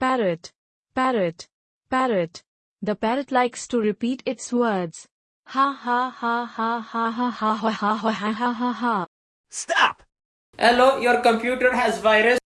Parrot, parrot, parrot. The parrot likes to repeat its words. Ha ha ha ha ha ha ha ha ha ha ha ha ha. Stop! Hello, your computer has virus.